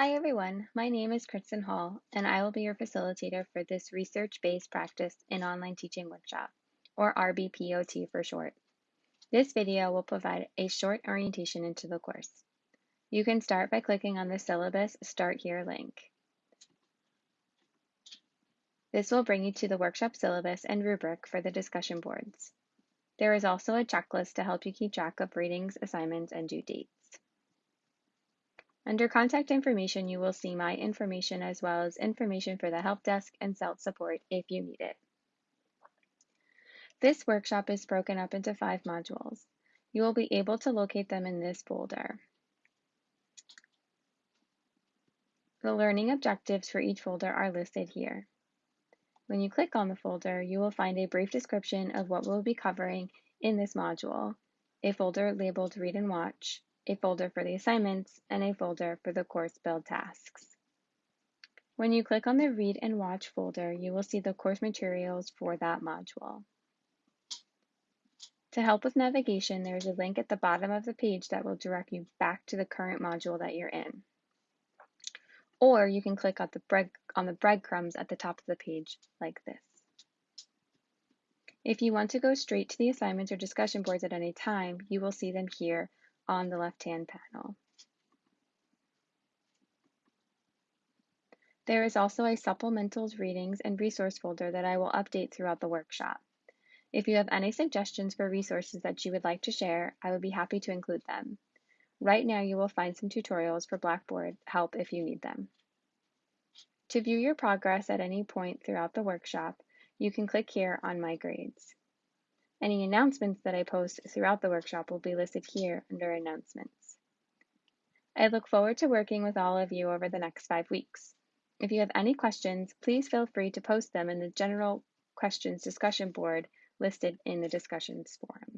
Hi everyone, my name is Kristen Hall, and I will be your facilitator for this research-based practice in online teaching workshop, or RBPOT for short. This video will provide a short orientation into the course. You can start by clicking on the syllabus Start Here link. This will bring you to the workshop syllabus and rubric for the discussion boards. There is also a checklist to help you keep track of readings, assignments, and due dates. Under contact information, you will see my information as well as information for the help desk and CELT support if you need it. This workshop is broken up into five modules. You will be able to locate them in this folder. The learning objectives for each folder are listed here. When you click on the folder, you will find a brief description of what we'll be covering in this module, a folder labeled Read and Watch, a folder for the assignments, and a folder for the course build tasks. When you click on the Read and Watch folder, you will see the course materials for that module. To help with navigation, there is a link at the bottom of the page that will direct you back to the current module that you're in. Or you can click on the, bread, on the breadcrumbs at the top of the page like this. If you want to go straight to the assignments or discussion boards at any time, you will see them here on the left-hand panel. There is also a supplementals readings and resource folder that I will update throughout the workshop. If you have any suggestions for resources that you would like to share, I would be happy to include them. Right now you will find some tutorials for Blackboard help if you need them. To view your progress at any point throughout the workshop, you can click here on My Grades. Any announcements that I post throughout the workshop will be listed here under Announcements. I look forward to working with all of you over the next five weeks. If you have any questions, please feel free to post them in the general questions discussion board listed in the discussions forum.